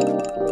you